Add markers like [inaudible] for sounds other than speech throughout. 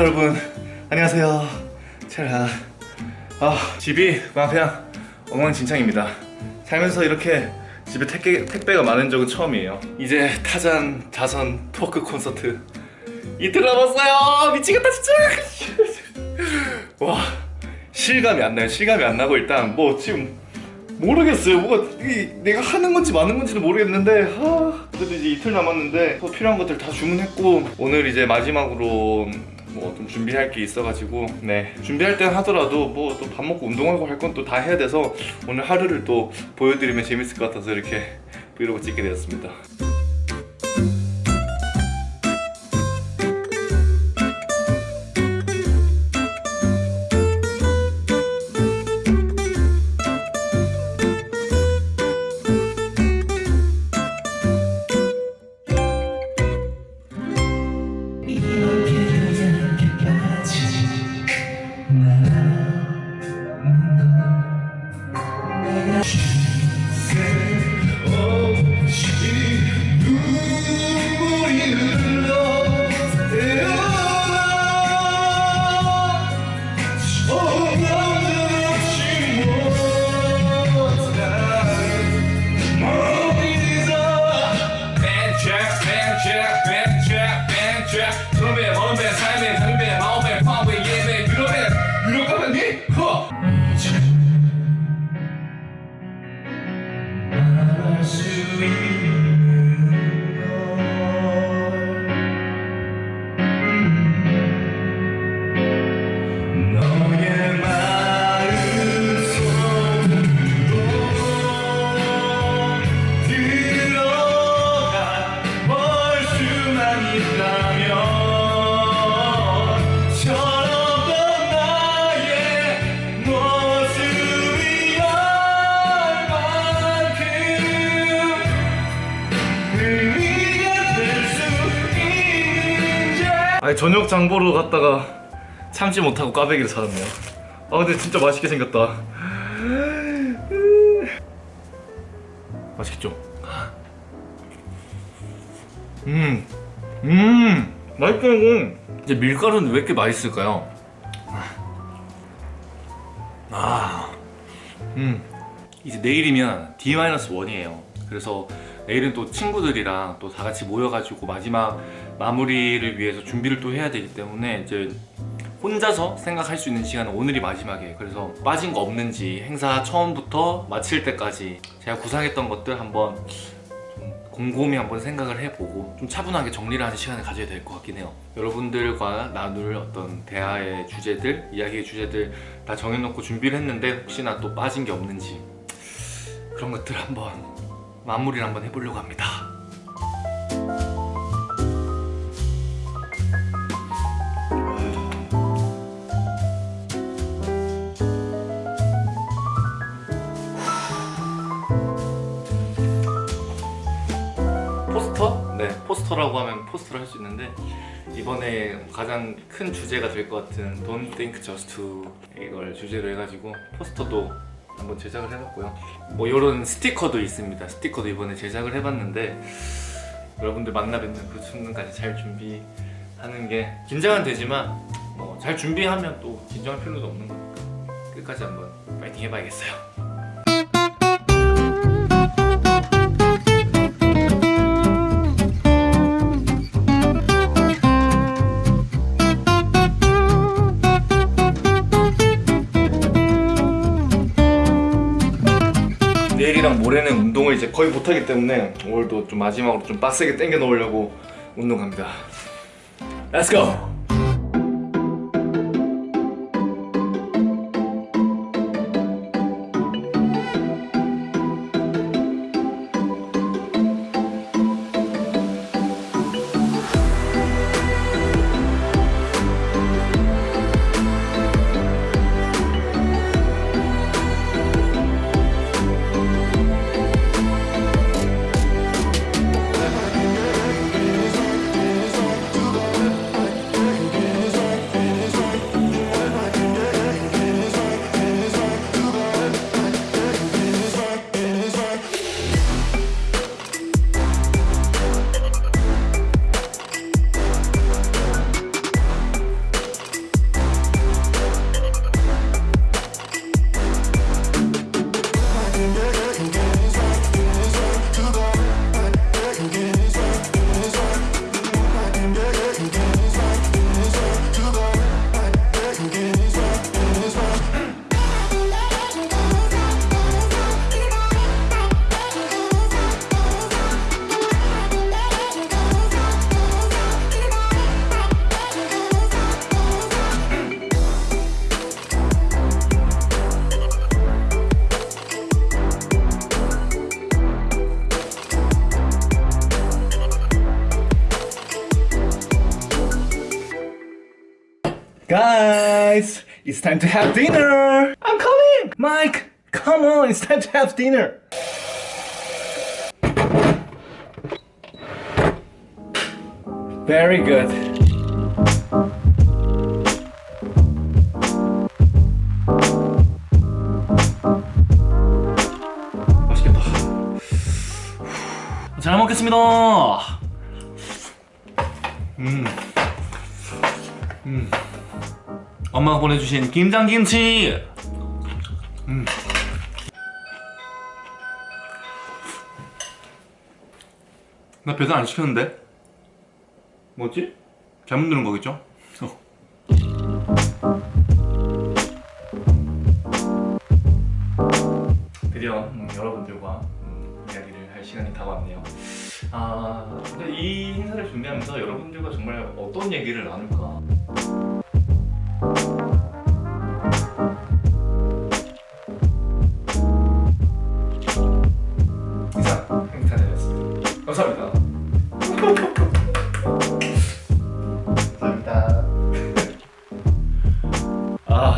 여러분 안녕하세요. 제가 아 집이 그냥 엉망진창입니다. 살면서 이렇게 집에 택배, 택배가 많은 적은 처음이에요. 이제 타잔 자선 토크 콘서트. 이틀 남았어요! 미치겠다 진짜! [laughs] 와 실감이 안 나요. 실감이 안 나고 일단 뭐 지금 모르겠어요. 뭐가 이, 내가 하는 건지 마는 건지는 모르겠는데 아, 그래도 이제 이틀 남았는데 또 필요한 것들 다 주문했고 오늘 이제 마지막으로 뭐 좀 준비할 게 있어가지고 네. 준비할 때 하더라도 뭐 또 밥 먹고 운동하고 할 건 또 다 해야 돼서 오늘 하루를 또 보여드리면 재밌을 것 같아서 이렇게 브이로그 찍게 되었습니다 to me 아니 저녁 장보러 갔다가 참지 못하고 꽈배기를 사왔네요. 아 근데 진짜 맛있게 생겼다. [laughs] 맛있겠죠? 음, 음, 맛있다 이거 이제 밀가루는 왜 이렇게 맛있을까요? 아, 음. 이제 내일이면 D-1이에요. 그래서 내일은 또 친구들이랑 또 다 같이 모여가지고 마지막 마무리를 위해서 준비를 또 해야 되기 때문에 이제 혼자서 생각할 수 있는 시간은 오늘이 마지막이에요. 그래서 빠진 거 없는지 행사 처음부터 마칠 때까지 제가 구상했던 것들 한번 좀 곰곰이 한번 생각을 해보고 좀 차분하게 정리를 하는 시간을 가져야 될 것 같긴 해요. 여러분들과 나눌 어떤 대화의 주제들, 이야기의 주제들 다 정해놓고 준비를 했는데 혹시나 또 빠진 게 없는지 그런 것들 한번 마무리를 한번 해보려고 합니다 포스터? 네 포스터라고 하면 포스터를 할 수 있는데 이번에 가장 큰 주제가 될 것 같은 Don't Think Just To 이걸 주제로 해가지고 포스터도 한번 제작을 해봤고요. 뭐 이런 스티커도 있습니다. 스티커도 이번에 제작을 해봤는데 여러분들 만나 뵙는 그 순간까지 잘 준비하는 게 긴장은 되지만 뭐 잘 준비하면 또 긴장할 필요도 없는 거니까 끝까지 한번 파이팅 해봐야겠어요 거의 못하기 때문에 오늘도 좀 마지막으로 좀 빡세게 땡겨 놓으려고 운동 갑니다 go! guys, it's time to have dinner. I'm coming. Mike, come on, it's time to have dinner. Very good. 맛있겠다. 잘 먹겠습니다. 엄마가 보내주신 김장김치. 음. 나 배달 안 시켰는데? 뭐지? 잘못 누른 거겠죠? [laughs] 드디어 음, 여러분들과 음, 이야기를 할 시간이 다가왔네요. 아, 이 행사를 준비하면서 여러분들과 정말 어떤 얘기를 나눌까? 아,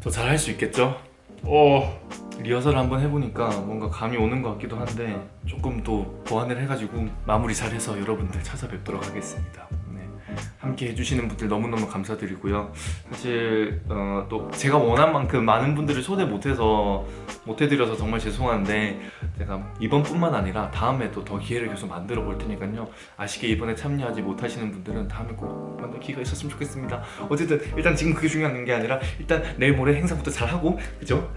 더 잘할 수 있겠죠? 어. 리허설을 한번 해보니까 뭔가 감이 오는 것 같기도 한데 조금 또 보완을 해가지고 마무리 잘해서 여러분들 찾아뵙도록 하겠습니다. 네. 함께 해주시는 분들 너무너무 감사드리고요. 사실 어, 또 제가 원한 만큼 많은 분들을 초대 못해서 못해드려서 정말 죄송한데 제가 이번뿐만 아니라 다음에도 더 기회를 계속 만들어 볼 테니까요. 아쉽게 이번에 참여하지 못하시는 분들은 다음에 꼭 만날 기회가 있었으면 좋겠습니다. 어쨌든 일단 지금 그게 중요한 게 아니라 일단 내일 모레 행사부터 잘하고 그죠?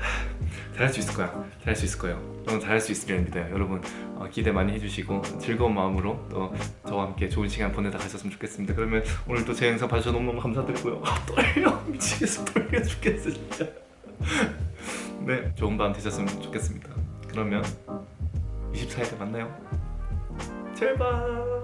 잘할 수 있을 거야. 잘할 수 있을 거예요. 저는 잘할 수 있으리라 믿어요. 여러분 어, 기대 많이 해주시고 즐거운 마음으로 또 저와 함께 좋은 시간 보내다 가셨으면 좋겠습니다. 그러면 오늘 또 제 영상 봐주셔서 너무너무 감사드리고요. 아, 떨려 [laughs] 미치겠어 떨려 죽겠어 진짜. [laughs] 네 좋은 밤 되셨으면 좋겠습니다. 그러면 24일에 만나요. 제발.